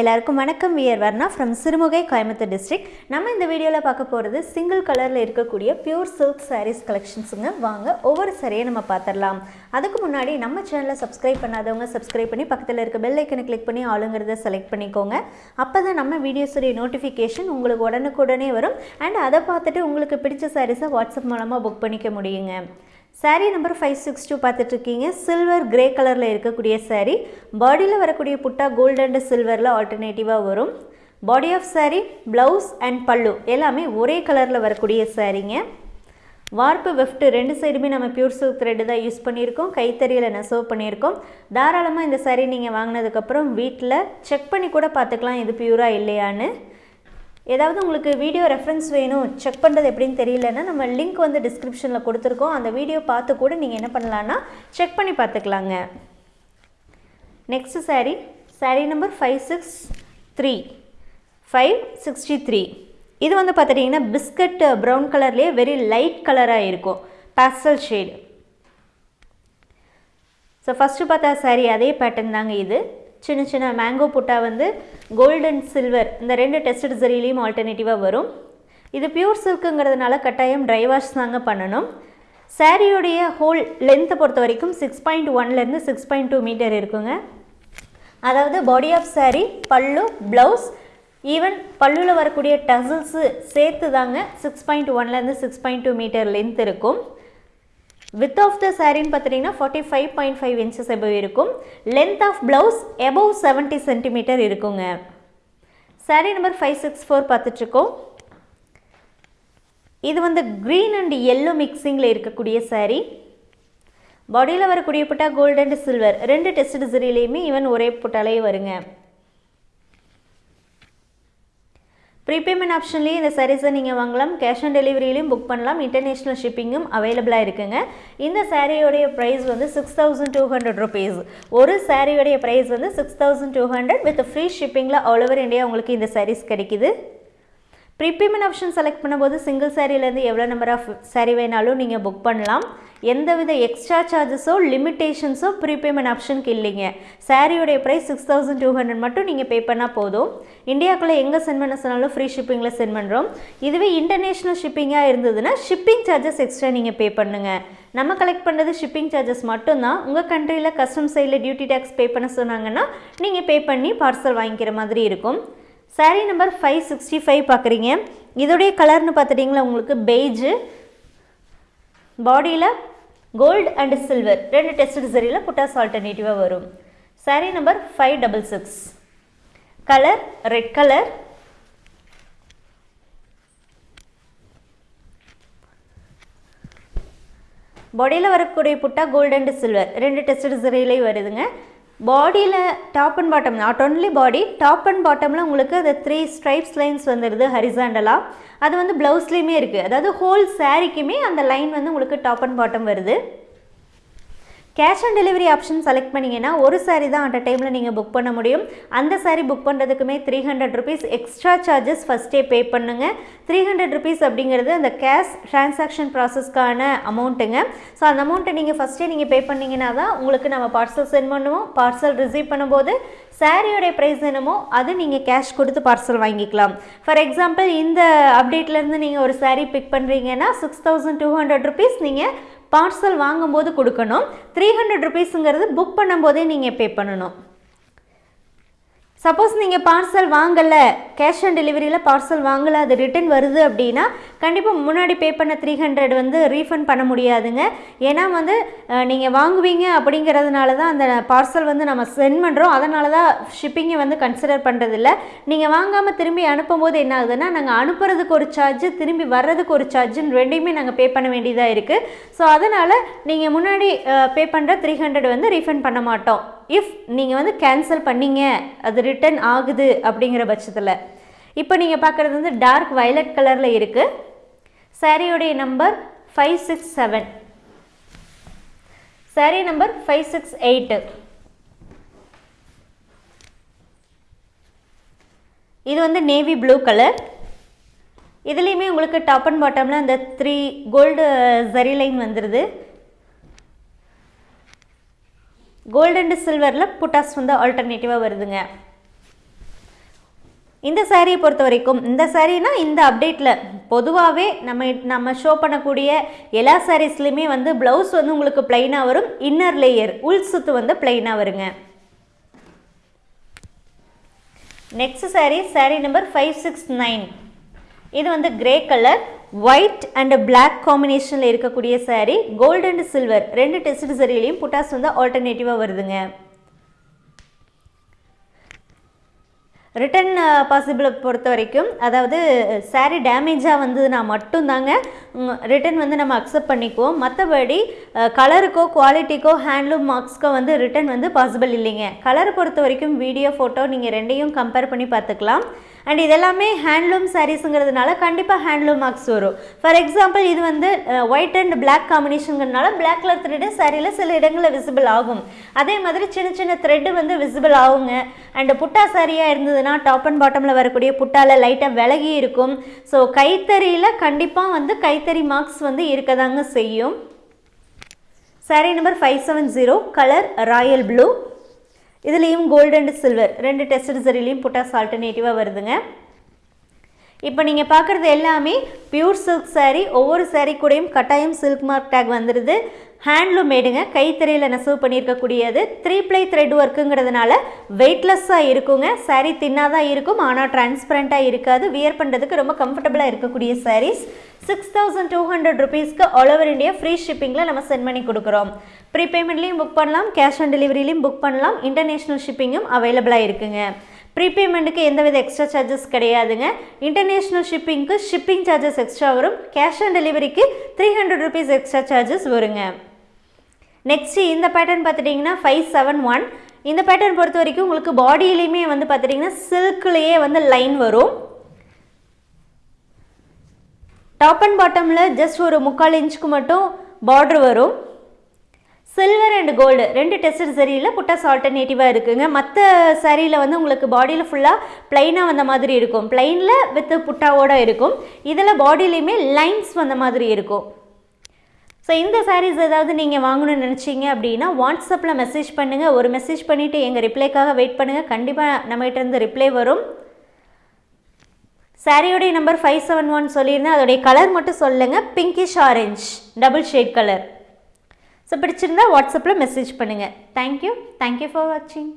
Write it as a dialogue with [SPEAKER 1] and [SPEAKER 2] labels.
[SPEAKER 1] எல்லாருக்கும் வணக்கம். We're Varna from Sirumugai Coimbatore district நம்ம இந்த வீடியோவில் பார்க்க போகிறது சிங்கிள் கலரில் இருக்கக்கூடிய பியூர் சில்க் சாரீஸ் கலெக்ஷன்ஸுங்க வாங்க ஒவ்வொரு சாரியை நம்ம பார்த்துடலாம். அதுக்கு முன்னாடி நம்ம சேனலை சப்ஸ்கிரைப் பண்ணாதவங்க சப்ஸ்கிரைப் பண்ணி பக்கத்தில் இருக்க பெல் ஐக்கனை கிளிக் பண்ணி ஆளுங்கிறத செலக்ட் பண்ணிக்கோங்க. அப்போ தான் நம்ம வீடியோஸுடைய நோட்டிஃபிகேஷன் உங்களுக்கு உடனுக்குடனே வரும். அண்ட் அதை பார்த்துட்டு உங்களுக்கு பிடிச்ச சாரீஸை வாட்ஸ்அப் மூலமாக புக் பண்ணிக்க முடியுங்க. Saree number five six two பார்த்துட்ருக்கீங்க சில்வர் கிரே கலரில் இருக்கக்கூடிய சாரீ பாடியில் வரக்கூடிய புட்டா கோல்டு அண்ட் சில்வரில் ஆல்டர்னேட்டிவாக வரும். Body of saree blouse and pallu எல்லாமே ஒரே கலரில் வரக்கூடிய சாரீங்க வார்ப்பு வெஃப்ட் ரெண்டு சைடுமே நம்ம பியூர் சில்க் த்ரெட்டு தான் யூஸ் பண்ணியிருக்கோம். கைத்தறியில் நெசவு பண்ணியிருக்கோம். தாராளமாக இந்த சாரீ நீங்கள் வாங்கினதுக்கப்புறம் வீட்டில் செக் பண்ணி கூட பார்த்துக்கலாம். இது பியூராக இல்லையான்னு. ஏதாவது உங்களுக்கு வீடியோ ரெஃபரன்ஸ் வேணும் செக் பண்ணுறது எப்படின்னு தெரியலன்னா நம்ம லிங்க் வந்து டிஸ்கிரிப்ஷனில் கொடுத்துருக்கோம். அந்த வீடியோ பார்த்து கூட நீங்கள் என்ன பண்ணலான்னா செக் பண்ணி பார்த்துக்கலாங்க. Next saree. Saree number five six three five sixty three இது வந்து பார்த்துட்டிங்கன்னா பிஸ்கட் ப்ரௌன் கலர்லேயே வெரி லைட் கலராக இருக்கும். பேஸ்டல் ஷேட் ஸோ ஃபஸ்ட்டு பார்த்தா saree அதே பேட்டர்ன் தாங்க இது. சின்ன சின்ன மேங்கோ புட்டா வந்து கோல்டு அண்ட் சில்வர் இந்த ரெண்டு டெஸ்டட் ஜரிலையும் ஆல்டர்னேட்டிவாக வரும். இது பியூர் சில்க்குங்கிறதுனால கட்டாயம் ட்ரை வாஷ் தாங்க பண்ணணும். சாரியோடைய ஹோல் லென்த்தை பொறுத்த வரைக்கும் சிக்ஸ் பாயிண்ட் ஒன்லேருந்து சிக்ஸ் பாயிண்ட் டூ மீட்டர் இருக்குங்க. அதாவது body of saree pallu blouse even பல்லுவில் வரக்கூடிய டசல்ஸு சேர்த்து தாங்க சிக்ஸ் பாயிண்ட் ஒன்லேருந்து six point two metre length இருக்கும். வித் ஆஃப் த சாரின்னு பார்த்தீங்கன்னா forty five point five inches above இருக்கும். Length of blouse above seventy centimetre இருக்குங்க. Saree number five six four பார்த்துட்ருக்கோம். இது வந்து க்ரீன் அண்ட் எல்லோ மிக்சிங்கில் இருக்கக்கூடிய சாரீ பாடியில் வரக்கூடிய புட்டா கோல்டு அண்ட் சில்வர் ரெண்டு டெஸ்ட் சரிலையுமே ஈவன் ஒரே புட்டாலே வருங்க. ப்ரீபேமெண்ட் ஆப்ஷன்லேயே இந்த சாரீஸை நீங்கள் வாங்கலாம். கேஷ் ஆன் டெலிவரியிலையும் புக் பண்ணலாம். இன்டர்நேஷ்னல் ஷிப்பிங்கும் அவைலபிளாக இருக்குங்க. இந்த சாரியோடைய ப்ரைஸ் வந்து six thousand two hundred rupees ஒரு சாரியோடைய ப்ரைஸ் வந்து six thousand two hundred with free ஷிப்பிங்கில் all over India உங்களுக்கு இந்த சாரீஸ் கிடைக்குது. ப்ரீபேமெண்ட் ஆப்ஷன் செலக்ட் பண்ணும்போது சிங்கிள் சாரிலேருந்து எவ்வளோ நம்பர் ஆஃப் சாரி வேணாலும் நீங்கள் புக் பண்ணலாம். எந்தவித எக்ஸ்ட்ரா சார்ஜஸோ லிமிட்டேஷன்ஸோ ப்ரீபேமெண்ட் ஆப்ஷனுக்கு இல்லைங்க. சாரியோடைய price six thousand two hundred மட்டும் நீங்கள் பே பண்ணால் போதும். இந்தியாவுக்குள்ளே எங்கே சென்ட் பண்ண சொன்னாலும் ஃப்ரீ ஷிப்பிங்கில் சென்ட் பண்ணுறோம் இதுவே இன்டர்நேஷ்னல் ஷிப்பிங்காக இருந்ததுன்னா ஷிப்பிங் சார்ஜஸ் எக்ஸ்ட்ரா நீங்கள் பே பண்ணுங்கள் நம்ம கலெக்ட் பண்ணுறது ஷிப்பிங் சார்ஜஸ் மட்டும்தான். உங்கள் கண்ட்ரியில் கஸ்டம் சைடில் டியூட்டி டேக்ஸ் பே பண்ண சொன்னாங்கன்னா நீங்கள் பே பண்ணி பார்சல் வாங்கிக்கிற மாதிரி இருக்கும். Sari number five sixty five பார்க்குறீங்க இதோடைய கலர்னு பார்த்துட்டிங்களா உங்களுக்கு? பெய்ஜு பாடியில் கோல்டு அண்ட் சில்வர் ரெண்டு டெஸ்ட் சரியில் புட்டாஸ் ஆல்டர்னேட்டிவாக வரும். Sari number five double six colour red colour பாடியில் வரக்கூடிய புட்டா கோல்டு அண்ட் சில்வர் ரெண்டு டெஸ்ட் சரியிலையும் வருதுங்க. பாடியில் top and bottom not only body top and பாட்டமில் உங்களுக்கு அது த்ரீ ஸ்ட்ரைப்ஸ் லைன்ஸ் வந்துடுது ஹரிசாண்டலாக அது வந்து ப்ளவுஸ்லேயுமே இருக்குது அதாவது ஹோல் சாரிக்குமே அந்த லைன் வந்து உங்களுக்கு டாப் அண்ட் பாட்டம் வருது. Cash on delivery option select பண்ணிங்கன்னா ஒரு சாரீ தான் அட் டைமில் நீங்கள் புக் பண்ண முடியும். அந்த sari book பண்ணுறதுக்குமே three hundred rupees extra charges ஃபஸ்ட்டே பே பண்ணுங்கள் த்ரீ ஹண்ட்ரட் ருபீஸ் அப்படிங்கிறது அந்த கேஷ் ட்ரான்சாக்ஷன் ப்ராசஸ்க்கான அமௌண்ட்டுங்க ஸோ அந்த அமௌண்ட்டை நீங்கள் ஃபஸ்ட்டே நீங்கள் பே பண்ணிங்கன்னா தான் உங்களுக்கு நம்ம பார்சல் சென்ட் பண்ணுவோம். பார்சல் ரிசீவ் பண்ணும்போது சாரியோடைய ப்ரைஸ் என்னமோ அது நீங்கள் கேஷ் கொடுத்து பார்சல் வாங்கிக்கலாம். ஃபார் எக்ஸாம்பிள் இந்த அப்டேட்லேருந்து நீங்கள் ஒரு சாரீ பிக் பண்ணுறீங்கன்னா six thousand two hundred rupees நீங்கள் பார்சல் வாங்கும்போது கொடுக்கணும். த்ரீ ஹண்ட்ரட் ருபீஸுங்கிறது புக் பண்ணும்போதே நீங்கள் பே பண்ணணும். சப்போஸ் நீங்கள் பார்சல் வாங்கலை கேஷ் ஆன் டெலிவரியில் பார்சல் வாங்கலை அது ரிட்டன் வருது அப்படின்னா கண்டிப்பாக முன்னாடி பே பண்ண த்ரீ ஹண்ட்ரட் வந்து ரீஃபண்ட் பண்ண முடியாதுங்க. ஏன்னா வந்து நீங்கள் வாங்குவீங்க அப்படிங்கிறதுனால தான் அந்த பார்சல் வந்து நம்ம சென்ட் பண்ணுறோம் அதனால தான் ஷிப்பிங்கை வந்து கன்சிடர் பண்ணுறதில்ல நீங்கள் வாங்காமல் திரும்பி அனுப்பும்போது என்ன ஆகுதுன்னா நாங்கள் அனுப்புறதுக்கு ஒரு சார்ஜ் திரும்பி வர்றதுக்கு ஒரு சார்ஜுன்னு ரெண்டையுமே நாங்கள் பே பண்ண வேண்டியதாக இருக்குது ஸோ அதனால் நீங்கள் முன்னாடி பே பண்ணுற த்ரீ ஹண்ட்ரட் வந்து ரீஃபண்ட் பண்ண மாட்டோம். இஃப் நீங்கள் வந்து கேன்சல் பண்ணீங்க அது ரிட்டர்ன் ஆகுது அப்படிங்கிற பட்சத்தில். இப்போ நீங்கள் பார்க்குறது வந்து டார்க் வயலட் கலரில் இருக்குது சாரியோடைய number five six seven sari number five six eight இது வந்து நேவி ப்ளூ கலர் இதுலேயுமே உங்களுக்கு டாப் அண்ட் பாட்டமில் அந்த த்ரீ கோல்டு ஜரி லைன் வந்துடுது கோல்டு அண்ட் சில்வரில் புட்டாஸ் வந்து ஆல்டர்னேட்டிவாக வருதுங்க. இந்த சாரியை பொறுத்த வரைக்கும் இந்த சாரீனா இந்த அப்டேட்டில் பொதுவாகவே நம்ம நம்ம ஷோ பண்ணக்கூடிய எல்லா சாரீஸ்லையுமே வந்து ப்ளவுஸ் வந்து உங்களுக்கு பிளைனாக வரும் இன்னர் லேயர் உள் சுத்து வந்து பிளைனாக வருங்க. Next sari sari number five six nine இது வந்து grey colour white and black காம்பினேஷனில் இருக்கக்கூடிய சாரீ கோல்டு அண்ட் சில்வர் ரெண்டு டெஸ்ட் சரியிலையும் புட்டாஸ் வந்து ஆல்டர்னேட்டிவாக வருதுங்க. ரிட்டன் பாசிபிளை பொறுத்த வரைக்கும் அதாவது சாரீ டேமேஜாக வந்ததுன்னா மட்டும்தாங்க ரிட்டன் வந்து நம்ம அக்செப்ட் பண்ணிக்குவோம். மற்றபடி கலருக்கோ குவாலிட்டிக்கோ ஹேண்ட்லூம் மார்க்ஸ்க்கோ வந்து ரிட்டன் வந்து பாசிபிள் இல்லைங்க. கலரை பொறுத்த வரைக்கும் வீடியோ ஃபோட்டோ நீங்கள் ரெண்டையும் கம்பேர் பண்ணி பார்த்துக்கலாம். அண்ட் இதெல்லாமே ஹேண்ட்லூம் சாரீஸுங்கிறதுனால கண்டிப்பாக ஹேண்ட்லூம் மார்க்ஸ் வரும். ஃபார் எக்ஸாம்பிள் இது வந்து ஒயிட் அண்ட் பிளாக் காம்பினேஷனுங்கிறதுனால பிளாக் கலர் த்ரெட்டு சாரியில் சில இடங்களில் விசிபிள் ஆகும். அதே மாதிரி சின்ன சின்ன த்ரெட்டு வந்து விசிபிள் ஆகுங்க. அண்ட் புட்டா சாரியாக இருந்ததுன்னா டாப் அண்ட் பாட்டமில் வரக்கூடிய புட்டாவில் லைட்டாக விலகி இருக்கும். ஸோ கைத்தறியில் கண்டிப்பாக வந்து கைத்தறி மார்க்ஸ் வந்து இருக்கதாங்க செய்யும். Sari number five seven zero colour royal blue இதுலேயும் கோல்டு அண்ட் சில்வர் ரெண்டு டெஸ்ட் ரிசரிலையும் புட்டாஸ் ஆல்டர்னேட்டிவாக வருதுங்க. இப்போ நீங்கள் பார்க்குறது எல்லாமே பியூர் சில்க் சாரீ ஒவ்வொரு சாரீ கூடயும் கட்டாயம் சில்க் மார்க் டேக் வந்துடுது ஹேண்ட்லூம் மேடுங்க கைத்திரையில் நெசவு பண்ணியிருக்கக்கூடியது. த்ரீ ப்ளை த்ரெட் ஒர்க்குங்கிறதுனால வெயிட்லெஸ்ஸாக இருக்குங்க. சாரீ தின்னாக தான் இருக்கும் ஆனால் டிரான்ஸ்பரண்ட்டாக இருக்காது. வியர் பண்ணுறதுக்கு ரொம்ப கம்ஃபர்டபுளாக இருக்கக்கூடிய saris six thousand two hundred ருபீஸ்க்கு ஆல் ஓவர் இந்தியா ஃப்ரீ ஷிப்பிங்கில் நம்ம சென்ட் பண்ணி கொடுக்குறோம். ப்ரீபேமெண்ட்லேயும் புக் பண்ணலாம். கேஷ் ஆன் டெலிவரிலையும் புக் பண்ணலாம். இன்டர்நேஷ்னல் ஷிப்பிங்கும் அவைலபிளாக இருக்குங்க. ப்ரீபேமெண்ட்டுக்கு எந்தவித எக்ஸ்ட்ரா சார்ஜஸ் கிடையாதுங்க. இன்டர்நேஷ்னல் ஷிப்பிங்க்கு ஷிப்பிங் சார்ஜஸ் எக்ஸ்ட்ரா வரும். கேஷ் ஆன் டெலிவரிக்கு three hundred rupees extra charges வருங்க. நெக்ஸ்ட்டு இந்த பேட்டர்ன் பார்த்துட்டிங்கன்னா ஃபைவ் செவன் ஒன் இந்த பேட்டர்ன் பொறுத்த வரைக்கும் உங்களுக்கு பாடியிலையுமே வந்து பார்த்துட்டிங்கன்னா சில்க்லேயே வந்து லைன் வரும். டாப் அண்ட் பாட்டமில் ஜஸ்ட் ஒரு முக்கால் இன்ச்சுக்கு மட்டும் பார்டர் வரும். சில்வர் அண்ட் கோல்டு ரெண்டு டெஸ்ட் சரியில் புட்டாஸ் ஆல்டர்னேட்டிவாக இருக்குதுங்க மற்ற சரியில் வந்து உங்களுக்கு பாடியில் ஃபுல்லாக ப்ளைனாக வந்த மாதிரி இருக்கும். ப்ளைனில் வித் புட்டாவோட இருக்கும். இதில் பாடியிலையுமே லைன்ஸ் வந்த மாதிரி இருக்கும். ஸோ இந்த சாரீஸ் ஏதாவது நீங்கள் வாங்கணும்னு நினச்சிங்க அப்படின்னா வாட்ஸ்அப்பில் மெசேஜ் பண்ணுங்கள் ஒரு மெசேஜ் பண்ணிவிட்டு எங்கள் ரிப்ளைக்காக வெயிட் பண்ணுங்கள் கண்டிப்பாக நம்மகிட்டேருந்து ரிப்ளை வரும். சாரியோடைய நம்பர் ஃபைவ் செவன் ஒன் சொல்லியிருந்தேன் அதோடைய கலர் மட்டும் சொல்லுங்கள் pinkish orange double shade colour so பிடிச்சிருந்தா வாட்ஸ்அப்பில் மெசேஜ் பண்ணுங்கள் தேங்க்யூ தேங்க்யூ ஃபார் வாட்சிங்